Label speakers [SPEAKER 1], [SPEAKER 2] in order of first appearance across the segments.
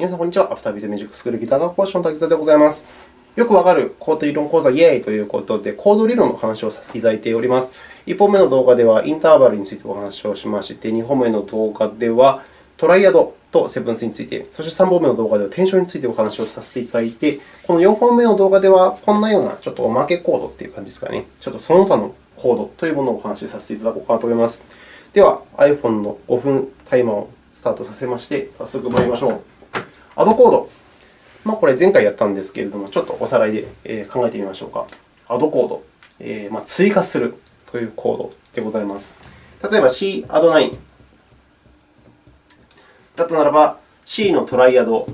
[SPEAKER 1] 皆さん、こんにちは。アフタービートミュージックスクールギター科講師の滝沢でございます。よくわかるコード理論講座イエーイということで、コード理論の話をさせていただいております。1本目の動画ではインターバルについてお話をしまして、2本目の動画ではトライアドとセブンスについて、そして3本目の動画ではテンションについてお話をさせていただいて、この4本目の動画ではこんなようなちょっとおまけコードという感じですかね。ちょっとその他のコードというものをお話しさせていただこうかなと思います。では、iPhone の5分タイマーをスタートさせまして、早速参りましょう。アドコード。まあ、これ前回やったんですけれども、ちょっとおさらいで考えてみましょうか。アドコード。えー、まあ、追加するというコードでございます。例えば C アド9だったならば、C のトライアド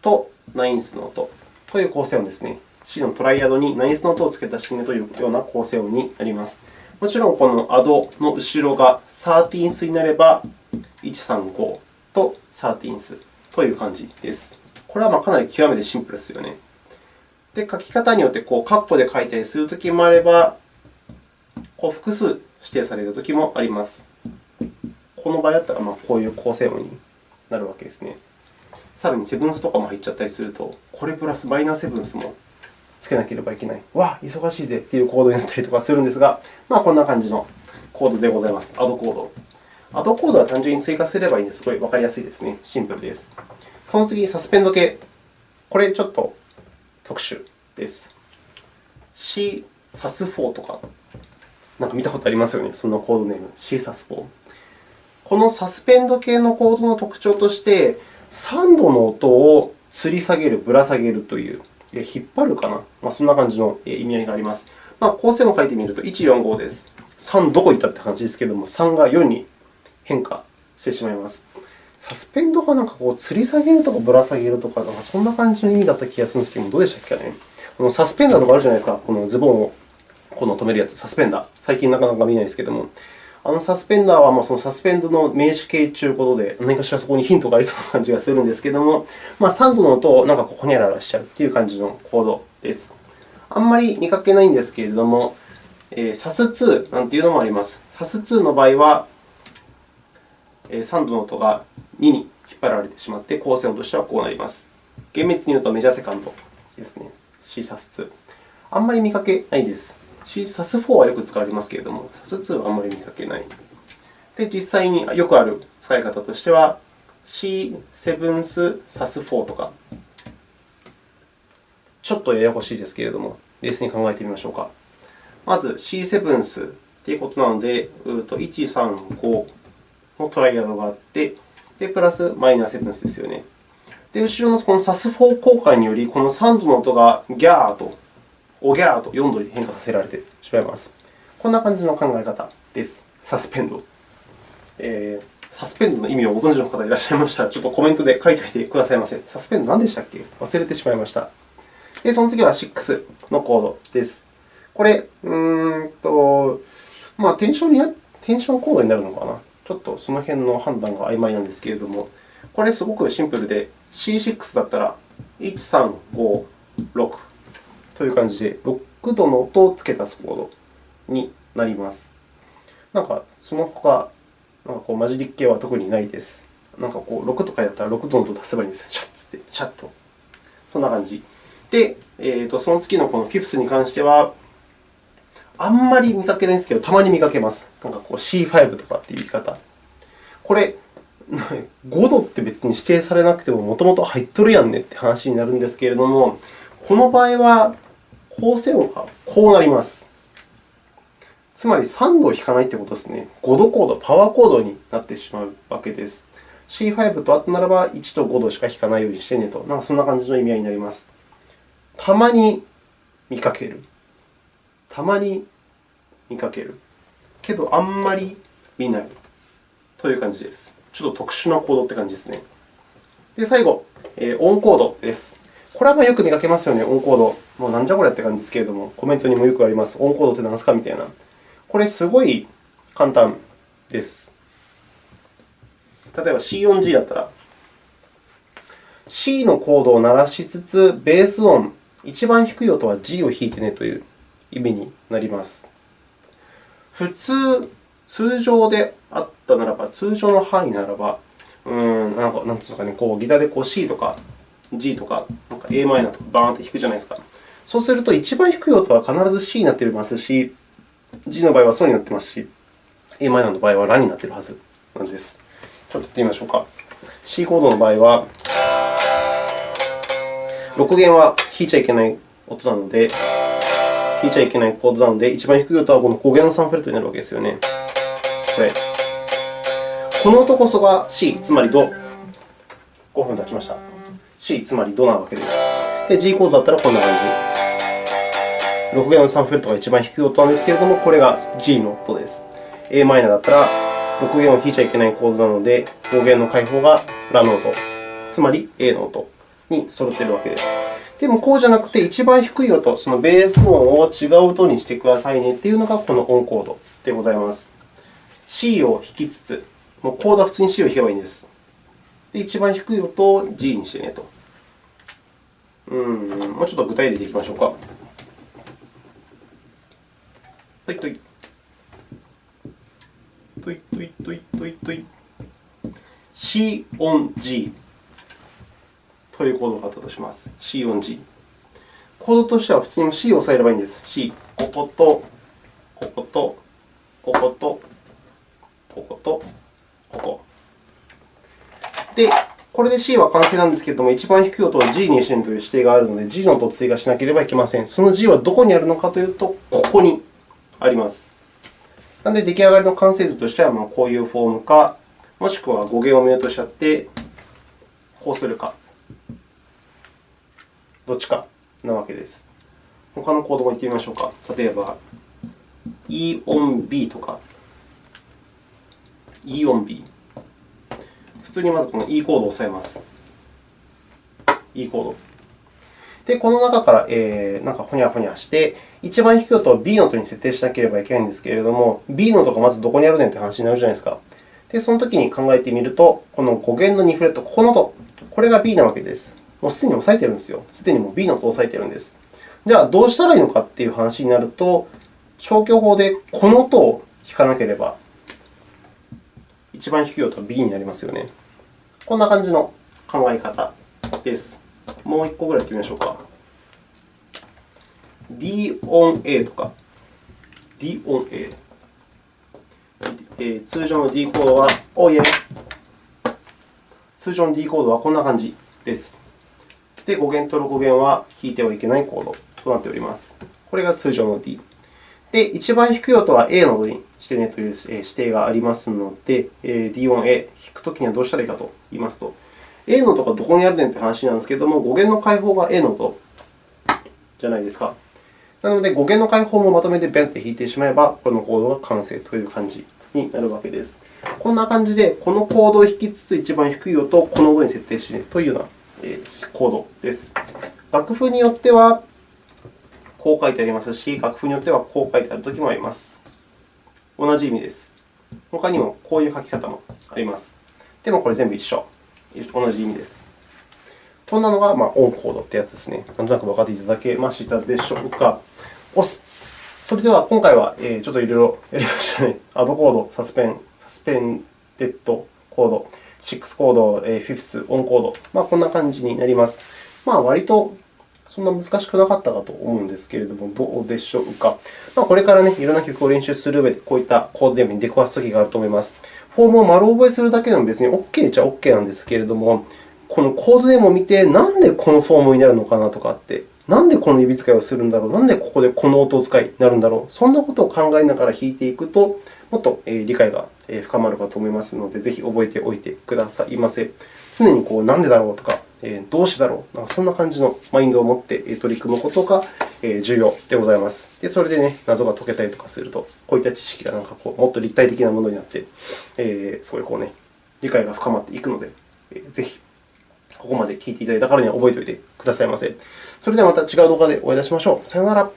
[SPEAKER 1] とナインスの音という構成音ですね。C のトライアドにナインスの音を付けた式というような構成音になります。もちろん、このアドの後ろがサーティーンスになれば、135とサーティーンスという感じです。これはまかなり極めてシンプルですよね。で、書き方によってこうカッコで書いたりするときもあれば、こう複数指定されるときもあります。この場合だったらまこういう構成音になるわけですね。さらにセブンスとかも入っちゃったりすると、これプラスマイナーセブンスもつけなければいけない。わあ、忙しいぜというコードになったりとかするんですが、まあ、こんな感じのコードでございます。アドコード。アドコードは単純に追加すればいいので、すごいわかりやすいですね。シンプルです。その次、サスペンド系。これちょっと特殊です。C サス4とか、なんか見たことありますよね。そのコードネーム、C サス4。このサスペンド系のコードの特徴として、3度の音を吊り下げる、ぶら下げるという、引っ張るかな、まあ、そんな感じの意味合いがあります。まあ、構成を書いてみると、145です。3どこ行ったって感じですけれども、3が4に変化してしまいます。サスペンドがなんかこう吊り下げるとかぶら下げるとか、なんかそんな感じの意味だった気がするんですけど、どうでしたっけね。このサスペンダーとかあるじゃないですか？このズボンをこの止めるやつ、サスペンダー。最近なかなか見ないですけども、あのサスペンダーはまあそのサスペンドの名詞形ということで、何かしらそこにヒントがありそうな感じがするんですけども、まあ、3度の音をなんかこうほにゃららしちゃうという感じのコードです。あんまり見かけないんですけれども、えー、SAS2 なんていうのもあります。SAS2 の場合は、3度の音が2に引っ張られてしまって、構成音としてはこうなります。厳密に言うとメジャーセカンドですね。CSAS2。あんまり見かけないです。SAS4 はよく使われますけれども、SAS2 はあんまり見かけない。で、実際によくある使い方としては、C7 SAS4 とか、ちょっとややこしいですけれども、冷静に考えてみましょうか。まず C7 スということなので、1、3、5のトライアドがあって、でプラスマイナーセブンスですよね。で、後ろのこの SAS4 効果により、この3度の音がギャーと、おギャーと4度に変化させられてしまいます。こんな感じの考え方です。サスペンド。えー、サスペンドの意味をご存知の方いらっしゃいましたら、ちょっとコメントで書いておいてくださいませ。サスペンド何でしたっけ？忘れてしまいました。で、その次は6のコードです。これ、うーんと、まあ、テンションにテンションコードになるのかな？ちょっとその辺の判断が曖昧なんですけれども、これすごくシンプルで、C6 だったら1、3、5、6という感じで、6度の音を付け足すコードになります。なんか、その他、なんかこう混じり系は特にないです。なんかこう6とかだったら6度の音を足せばいいんです。シャッつって、シャッと。そんな感じ。で、えーと、その次のこのフィフスに関しては、あんまり見かけないんですけど、たまに見かけます。なんかこう C5 とかっていう言い方。これ、5度って別に指定されなくても、もともと入っとるやんねって話になるんですけれども、この場合は構成音がこうなります。つまり3度を弾かないということですね。5度コード、パワーコードになってしまうわけです。C5 とあとならば1と5度しか弾かないようにしてねと、なんかそんな感じの意味合いになります。たまに見かける。たまに見かける。けど、あんまり見ないという感じです。ちょっと特殊なコードって感じですね。で、最後、え、オンコードです。これはまよく見かけますよね、オンコード。もうなんじゃこれって感じですけれども、コメントにもよくあります。オンコードって何ですかみたいな。これ、すごい簡単です。例えば C4G だったら、C のコードを鳴らしつつ、ベース音、一番低い音は G を弾いてねという意味になります。普通、通常であったならば、通常の範囲ならば、うん、なんか、なんですかね、こうギターでこう C とか G とか、なんか a マイナーとかバーンって弾くじゃないですか。そうすると、一番低い音は必ず C になっていますし、G の場合はソになっていますし、a マイナーの場合はラになっているはずなんです。ちょっとやってみましょうか。C コードの場合は、6弦は弾いちゃいけない音なので、いちゃいけないコードなので、一番低い音はこの5弦の3フレットになるわけですよね。これ。この音こそが C、つまりド。5分経ちました。C、つまりドなわけです。で、G コードだったらこんな感じ。6弦の3フレットが一番低い音なんですけれども、これが G の音です。a マイナーだったら6弦を弾いちゃいけないコードなので、5弦の開放がラの音、つまり A の音に揃っているわけです。でも、こうじゃなくて、一番低い音、そのベース音を違う音にしてくださいねというのがこのオンコードでございます。C を弾きつつ、もうコードは普通に C を弾けばいいんです。で、一番低い音を G にしてねと。うん、もうちょっと具体例でいきましょうか。はい、とい。といといといといとい。C on G というコードがあったとします。C on G。コードとしては普通に C を押さえればいいんです。C、ここと、ここと、ここと、ここと、ここ。で、これで C は完成なんですけれども、一番低い音を G にしてるという指定があるので、G の音を追加しなければいけません。その G はどこにあるのかというと、ここにあります。なので、出来上がりの完成図としては、こういうフォームか、もしくは語源をミュートしちゃって、こうするか、どっちかなわけです。他のコードも言ってみましょうか。例えば、E on B とか、E on B。普通にまずこの E コードを押さえます。E コード。で、この中から、えー、なんかほにゃほにゃして、一番低い音を B の音に設定しなければいけないんですけれども、B の音がまずどこにあるねんという話になるじゃないですか。で、そのときに考えてみると、この5弦の2フレット、ここの音、これが B なわけです。もうすでに押さえてるんですよ。すでにもう B の音を押さえてるんです。じゃあ、どうしたらいいのかという話になると、消去法でこの音を弾かなければ、一番低い音は B になりますよね。こんな感じの考え方です。もう1個ぐらいやってみましょうか。D on A とか、D on A。え通常の D コードは、おいえ。通常の D コードはこんな感じです。で、5弦と6弦は弾いてはいけないコードとなっております。これが通常の D。で、一番低い音は A の音にしてねという指定がありますので、D 音 A、弾くときにはどうしたらいいかと言いますと、A の音がどこにあるねんという話なんですけれども、5弦の開放が A の音じゃないですか。なので、5弦の開放もまとめてベンって弾いてしまえば、このコードが完成という感じになるわけです。こんな感じで、このコードを弾きつつ、一番低い音をこの音に設定してというようなコードです。楽譜によっては、こう書いてありますし、楽譜によってはこう書いてあるときもあります。同じ意味です。他にもこういう書き方もあります。でもこれ全部一緒。同じ意味です。こんなのが、まあ、オンコードってやつですね。なんとなく分かっていただけましたでしょうか。押す。それでは、今回はちょっといろいろやりましたね。アドコード、サスペン、サスペンデッドコード、6コード、フィフス、オンコード、まあ、こんな感じになります。まあ、割とそんな難しくなかったかと思うんですけれども、どうでしょうか。まあ、これからね、いろんな曲を練習する上で、こういったコードネーに出くわすときがあると思います。フォームを丸覚えするだけでも別に OK っちゃ OK なんですけれども、このコードネーを見て、なんでこのフォームになるのかなとかって、なんでこの指使いをするんだろう、なんでここでこの音使いになるんだろう、そんなことを考えながら弾いていくと、もっと理解が深まるかと思いますので、ぜひ覚えておいてくださいませ。常にこう、なんでだろうとか、どうしてだろう、なんかそんな感じのマインドを持って取り組むことが重要でございます。で、それで、ね、謎が解けたりとかすると、こういった知識がなんかこうもっと立体的なものになって、えー、すごいこう、ね、理解が深まっていくので、ぜひここまで聞いていただいたからには覚えておいてくださいませ。それではまた違う動画でお会いいたしましょう。さよなら。